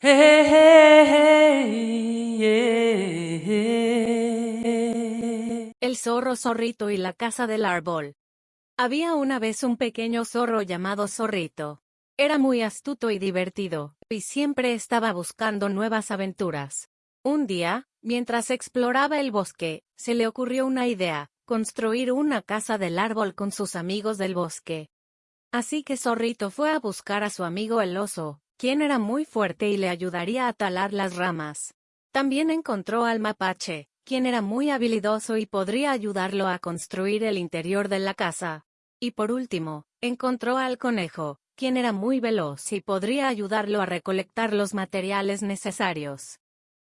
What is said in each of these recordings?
El zorro zorrito y la casa del árbol. Había una vez un pequeño zorro llamado Zorrito. Era muy astuto y divertido, y siempre estaba buscando nuevas aventuras. Un día, mientras exploraba el bosque, se le ocurrió una idea, construir una casa del árbol con sus amigos del bosque. Así que Zorrito fue a buscar a su amigo el oso, quien era muy fuerte y le ayudaría a talar las ramas. También encontró al mapache, quien era muy habilidoso y podría ayudarlo a construir el interior de la casa. Y por último, encontró al conejo, quien era muy veloz y podría ayudarlo a recolectar los materiales necesarios.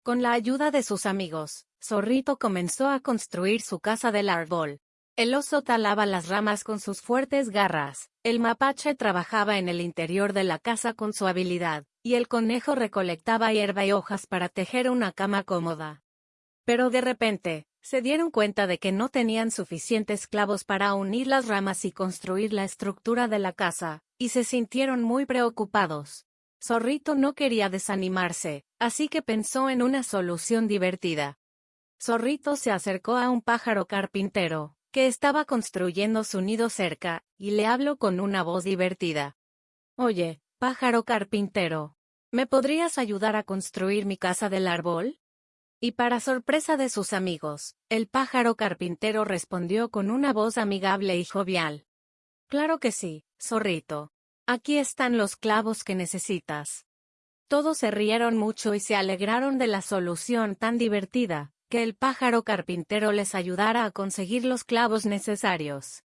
Con la ayuda de sus amigos, Zorrito comenzó a construir su casa del árbol. El oso talaba las ramas con sus fuertes garras, el mapache trabajaba en el interior de la casa con su habilidad, y el conejo recolectaba hierba y hojas para tejer una cama cómoda. Pero de repente, se dieron cuenta de que no tenían suficientes clavos para unir las ramas y construir la estructura de la casa, y se sintieron muy preocupados. Zorrito no quería desanimarse, así que pensó en una solución divertida. Zorrito se acercó a un pájaro carpintero, que estaba construyendo su nido cerca, y le habló con una voz divertida. Oye, pájaro carpintero, ¿me podrías ayudar a construir mi casa del árbol? Y para sorpresa de sus amigos, el pájaro carpintero respondió con una voz amigable y jovial. Claro que sí, zorrito. Aquí están los clavos que necesitas. Todos se rieron mucho y se alegraron de la solución tan divertida, que el pájaro carpintero les ayudara a conseguir los clavos necesarios.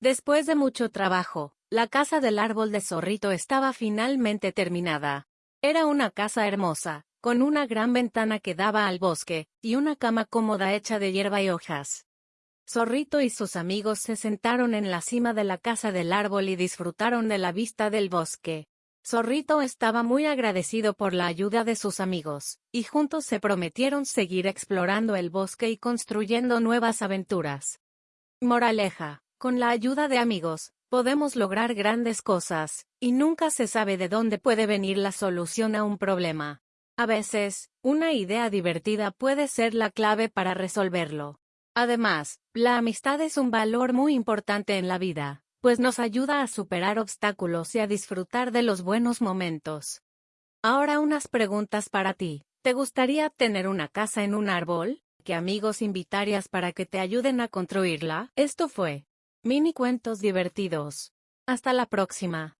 Después de mucho trabajo, la casa del árbol de zorrito estaba finalmente terminada. Era una casa hermosa, con una gran ventana que daba al bosque, y una cama cómoda hecha de hierba y hojas. Zorrito y sus amigos se sentaron en la cima de la casa del árbol y disfrutaron de la vista del bosque. Zorrito estaba muy agradecido por la ayuda de sus amigos, y juntos se prometieron seguir explorando el bosque y construyendo nuevas aventuras. Moraleja, con la ayuda de amigos, podemos lograr grandes cosas, y nunca se sabe de dónde puede venir la solución a un problema. A veces, una idea divertida puede ser la clave para resolverlo. Además, la amistad es un valor muy importante en la vida pues nos ayuda a superar obstáculos y a disfrutar de los buenos momentos. Ahora unas preguntas para ti. ¿Te gustaría tener una casa en un árbol? ¿Qué amigos invitarías para que te ayuden a construirla? Esto fue Mini Cuentos Divertidos. Hasta la próxima.